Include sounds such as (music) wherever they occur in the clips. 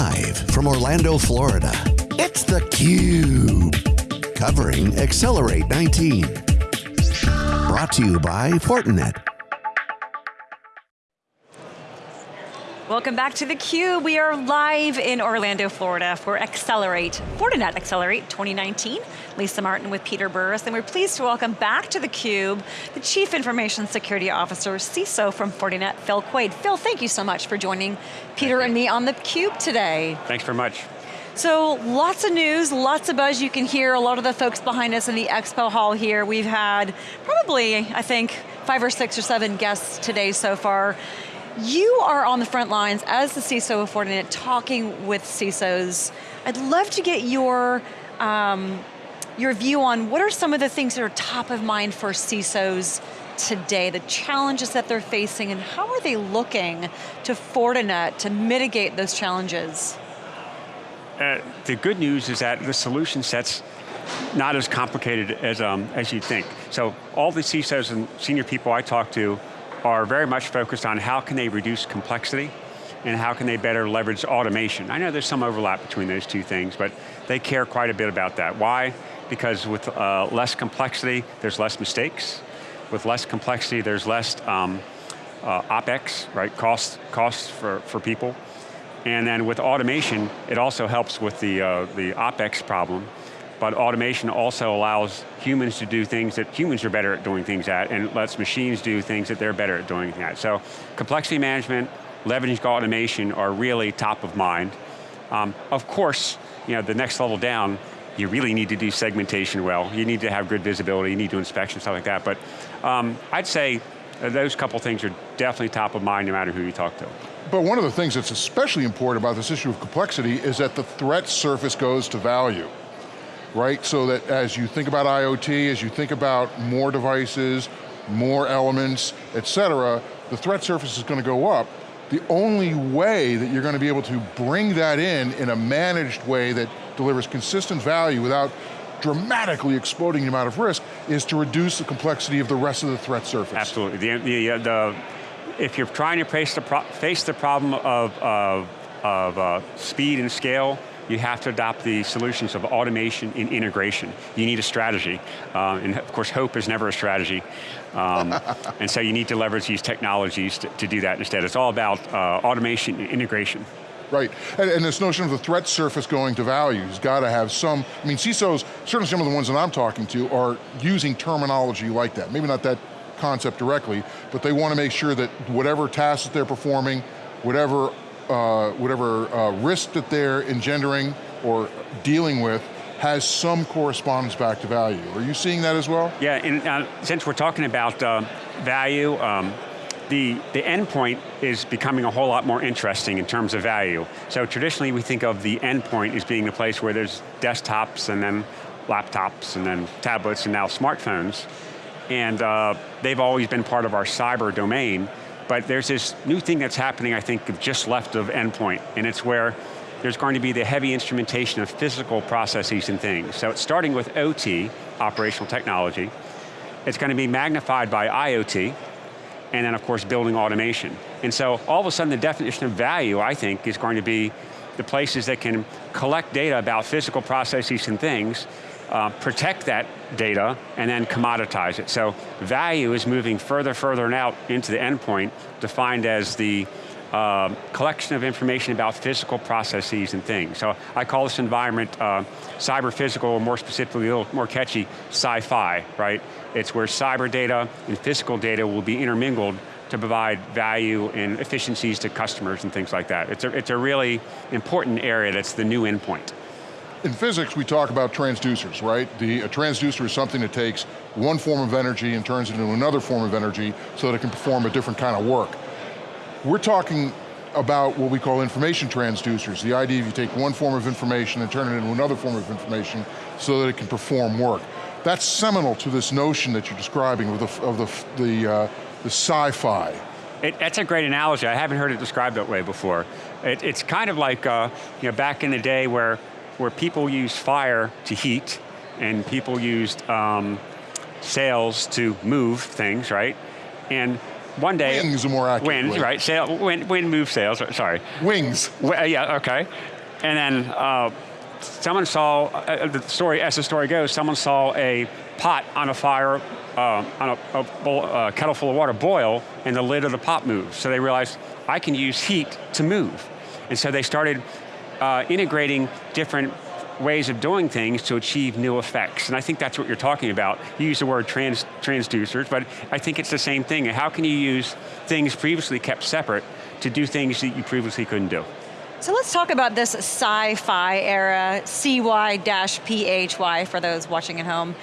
Live from Orlando, Florida, it's theCUBE. Covering Accelerate 19. Brought to you by Fortinet. Welcome back to theCUBE. We are live in Orlando, Florida for Accelerate, Fortinet Accelerate 2019. Lisa Martin with Peter Burris, and we're pleased to welcome back to theCUBE the Chief Information Security Officer, CISO from Fortinet, Phil Quade. Phil, thank you so much for joining Peter and me on theCUBE today. Thanks very much. So lots of news, lots of buzz. You can hear a lot of the folks behind us in the expo hall here. We've had probably, I think, five or six or seven guests today so far. You are on the front lines as the CISO of Fortinet talking with CISOs. I'd love to get your, um, your view on what are some of the things that are top of mind for CISOs today, the challenges that they're facing, and how are they looking to Fortinet to mitigate those challenges? Uh, the good news is that the solution set's not as complicated as, um, as you'd think. So all the CISOs and senior people I talk to are very much focused on how can they reduce complexity and how can they better leverage automation. I know there's some overlap between those two things, but they care quite a bit about that. Why? Because with uh, less complexity, there's less mistakes. With less complexity, there's less um, uh, OpEx, right, cost, costs for, for people. And then with automation, it also helps with the, uh, the OpEx problem but automation also allows humans to do things that humans are better at doing things at, and lets machines do things that they're better at doing at. So complexity management, leveraging automation are really top of mind. Um, of course, you know, the next level down, you really need to do segmentation well. You need to have good visibility, you need to inspection, stuff like that. But um, I'd say those couple things are definitely top of mind no matter who you talk to. But one of the things that's especially important about this issue of complexity is that the threat surface goes to value right? So that as you think about IoT, as you think about more devices, more elements, et cetera, the threat surface is going to go up. The only way that you're going to be able to bring that in in a managed way that delivers consistent value without dramatically exploding the amount of risk is to reduce the complexity of the rest of the threat surface. Absolutely. The, the, uh, the if you're trying to face the, face the problem of, of, of uh, speed and scale, you have to adopt the solutions of automation and integration. You need a strategy. Uh, and of course, hope is never a strategy. Um, (laughs) and so you need to leverage these technologies to, to do that instead. It's all about uh, automation and integration. Right, and, and, this notion of the threat surface going to value has got to have some, I mean CISOs, certainly some of the ones that I'm talking to are using terminology like that. Maybe not that concept directly, but they want to make sure that whatever tasks that they're performing, whatever uh, whatever uh, risk that they're engendering or dealing with has some correspondence back to value. Are you seeing that as well? Yeah, and uh, since we're talking about uh, value, um, the, the endpoint is becoming a whole lot more interesting in terms of value. So traditionally we think of the endpoint as being the place where there's desktops and then laptops and then tablets and now smartphones. And uh, they've always been part of our cyber domain, but there's this new thing that's happening, I think, just left of endpoint, and it's where there's going to be the heavy instrumentation of physical processes and things. So it's starting with OT, operational technology. It's going to be magnified by IoT, and then of course building automation. And so all of a sudden the definition of value, I think, is going to be the places that can collect data about physical processes and things uh, protect that data, and then commoditize it. So value is moving further, further and out into the endpoint, defined as the uh, collection of information about physical processes and things. So I call this environment uh, cyber physical, or more specifically, a little more catchy, sci-fi, right? It's where cyber data and physical data will be intermingled to provide value and efficiencies to customers and things like that. It's a, it's a really important area that's the new endpoint in physics, we talk about transducers, right? The, a transducer is something that takes one form of energy and turns it into another form of energy so that it can perform a different kind of work. We're talking about what we call information transducers. The idea you take one form of information and turn it into another form of information so that it can perform work. That's seminal to this notion that you're describing of the, of the, the, uh, the sci-fi. that's a great analogy. I haven't heard it described that way before. It, it's kind of like uh, you know, back in the day where where people used fire to heat and people used um, sails to move things, right? And one day- Wings are more accurate Wings, right, sail, wind, wind moves sails, sorry. Wings. Well, yeah, okay. And then uh, someone saw, uh, the story, as the story goes, someone saw a pot on a fire, uh, on a, a bowl, uh, kettle full of water boil, and the lid of the pot moved. So they realized, I can use heat to move. And so they started uh, integrating different ways of doing things to achieve new effects. And I think that's what you're talking about. You use the word trans, transducers, but I think it's the same thing. How can you use things previously kept separate to do things that you previously couldn't do? So let's talk about this sci-fi era, CY-PHY for those watching at home.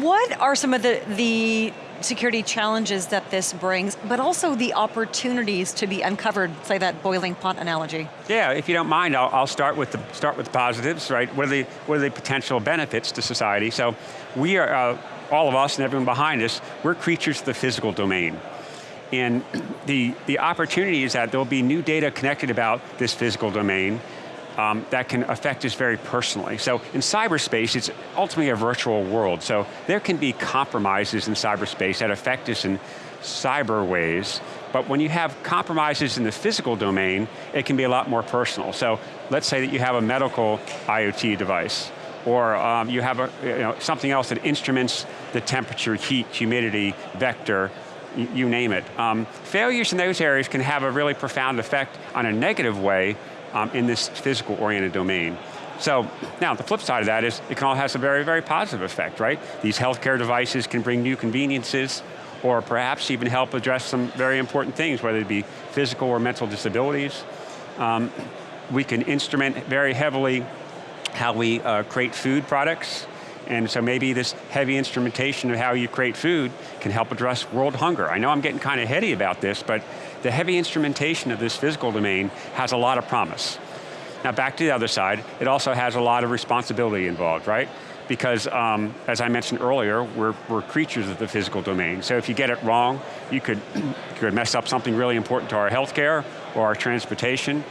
What are some of the, the security challenges that this brings, but also the opportunities to be uncovered, say that boiling pot analogy? Yeah, if you don't mind, I'll, I'll start with the start with the positives, right? What are the what are the potential benefits to society? So, we are uh, all of us and everyone behind us. We're creatures of the physical domain. And (clears throat) the, the opportunity is that there'll be new data connected about this physical domain um, that can affect us very personally. So in cyberspace, it's ultimately a virtual world. So there can be compromises in cyberspace that affect us in cyber ways, but when you have compromises in the physical domain, it can be a lot more personal. So let's say that you have a medical IoT device, or um, you have a, you know, something else that instruments the temperature, heat, humidity, vector, you name it. Um, failures in those areas can have a really profound effect on a negative way um, in this physical oriented domain. So, now the flip side of that is it can all have a very, very positive effect, right? These healthcare devices can bring new conveniences or perhaps even help address some very important things, whether it be physical or mental disabilities. Um, we can instrument very heavily how we uh, create food products, and so maybe this heavy instrumentation of how you create food can help address world hunger. I know I'm getting kind of heady about this, but the heavy instrumentation of this physical domain has a lot of promise. Now back to the other side, it also has a lot of responsibility involved, right? Because um, as I mentioned earlier, we're, we're creatures of the physical domain. So if you get it wrong, you could, you could mess up something really important to our healthcare or our transportation.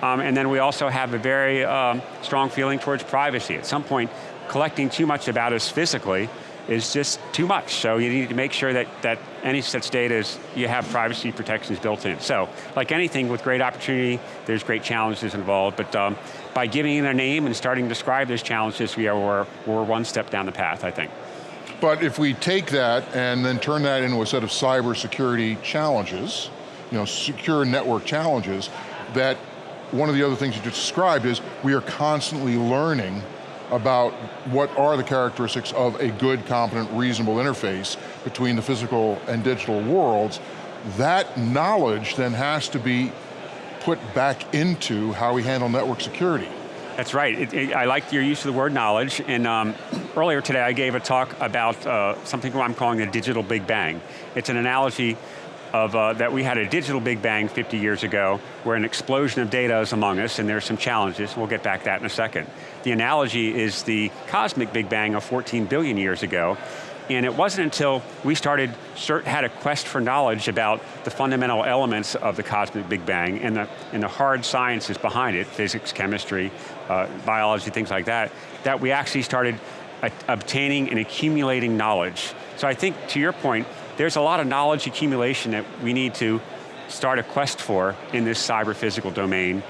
Um, and then we also have a very um, strong feeling towards privacy. At some point, collecting too much about us physically is just too much. So you need to make sure that, that any such data is, you have privacy protections built in. So, like anything with great opportunity, there's great challenges involved, but um, by giving it a name and starting to describe those challenges, we are, we're, one step down the path, I think. But if we take that and then turn that into a set of cybersecurity challenges, you know, secure network challenges, that one of the other things you just described is we are constantly learning about what are the characteristics of a good, competent, reasonable interface between the physical and digital worlds, that knowledge then has to be put back into how we handle network security. That's right, it, it, I like your use of the word knowledge, and um, earlier today I gave a talk about uh, something I'm calling the digital big bang. It's an analogy of uh, that we had a digital big bang 50 years ago, where an explosion of data is among us, and there's some challenges, we'll get back to that in a second. The analogy is the cosmic big bang of 14 billion years ago, and it wasn't until we started, had a quest for knowledge about the fundamental elements of the cosmic Big Bang and the, and the hard sciences behind it, physics, chemistry, uh, biology, things like that, that we actually started obtaining and accumulating knowledge. So I think, to your point, there's a lot of knowledge accumulation that we need to start a quest for in this cyber physical domain.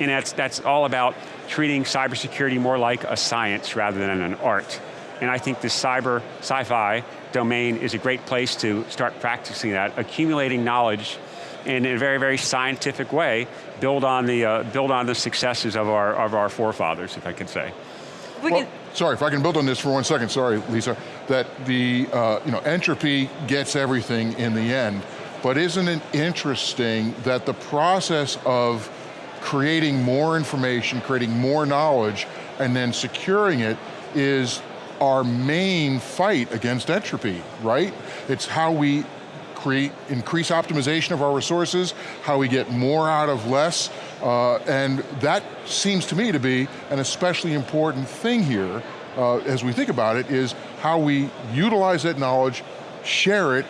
And that's, that's all about treating cybersecurity more like a science rather than an art. And I think this cyber, sci-fi domain is a great place to start practicing that, accumulating knowledge in a very, very scientific way, build on the, uh, build on the successes of our, of our forefathers, if I could say. We well, can, sorry, if I can build on this for one second, sorry, Lisa, that the, uh, you know, entropy gets everything in the end, but isn't it interesting that the process of creating more information, creating more knowledge, and then securing it is our main fight against entropy, right? It's how we create, increase optimization of our resources, how we get more out of less, uh, and that seems to me to be an especially important thing here uh, as we think about it, is how we utilize that knowledge, share it,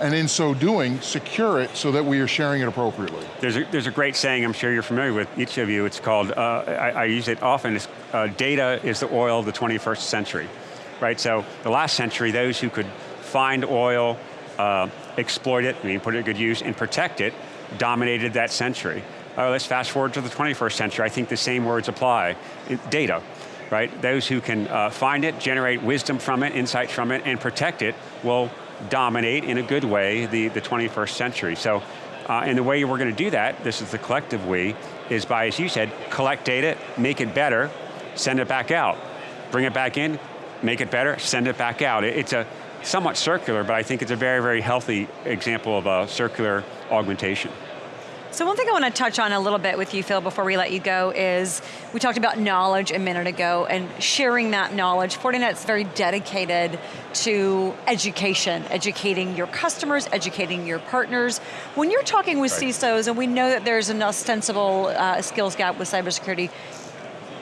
and in so doing, secure it so that we are sharing it appropriately. There's a, there's a great saying I'm sure you're familiar with, each of you, it's called, uh, I, I, use it often, it's, uh, data is the oil of the 21st century, right? So the last century, those who could find oil, uh, exploit it, I put it to good use, and protect it, dominated that century. Uh, let's fast forward to the 21st century. I think the same words apply. Data, right? Those who can uh, find it, generate wisdom from it, insights from it, and protect it will dominate in a good way the, the 21st century. So, uh, and the way we're going to do that, this is the collective we, is by, as you said, collect data, make it better, send it back out. Bring it back in, make it better, send it back out. It's a somewhat circular, but I think it's a very, very healthy example of a circular augmentation. So one thing I want to touch on a little bit with you, Phil, before we let you go is, we talked about knowledge a minute ago and sharing that knowledge. Fortinet's very dedicated to education, educating your customers, educating your partners. When you're talking with right. CISOs, and we know that there's an ostensible uh, skills gap with cybersecurity,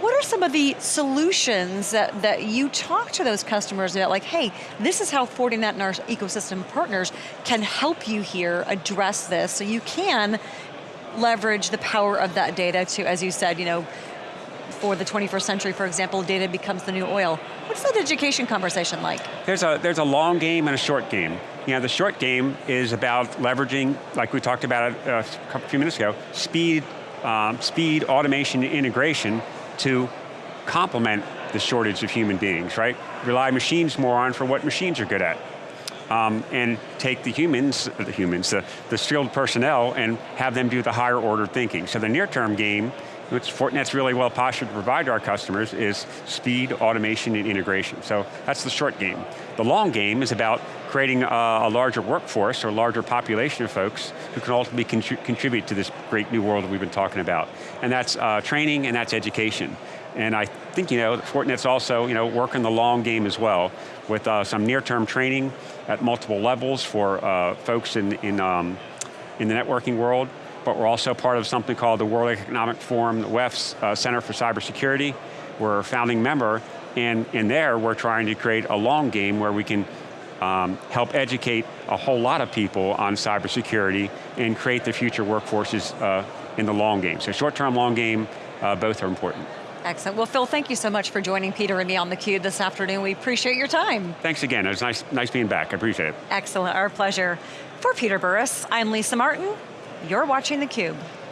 what are some of the solutions that, that you talk to those customers about, like, hey, this is how Fortinet and our ecosystem partners can help you here address this so you can leverage the power of that data to, as you said, you know, for the 21st century, for example, data becomes the new oil. What's that education conversation like? There's a, there's a long game and a short game. You know, the short game is about leveraging, like we talked about a, a few minutes ago, speed, um, speed, automation, integration to complement the shortage of human beings, right? Rely machines more on for what machines are good at um, and take the humans, the humans, the, the skilled personnel and have them do the higher order thinking. So the near term game, which Fortinet's really well postured to provide to our customers is speed, automation, and integration. So that's the short game. The long game is about creating a, a larger workforce or larger population of folks who can ultimately contribute to this great new world we've been talking about. And that's uh, training and that's education. And I think you know, Fortinet's also you know, working the long game as well with uh, some near-term training at multiple levels for uh, folks in, in, um, in the networking world, but we're also part of something called the World Economic Forum, the WEF's uh, Center for Cybersecurity. We're a founding member, and in there we're trying to create a long game where we can um, help educate a whole lot of people on cybersecurity and create the future workforces uh, in the long game. So short term, long game, uh, both are important. Excellent. Well, Phil, thank you so much for joining Peter and me on theCUBE this afternoon. We appreciate your time. Thanks again. It was nice, nice being back. I appreciate it. Excellent. Our pleasure. For Peter Burris, I'm Lisa Martin. You're watching theCUBE.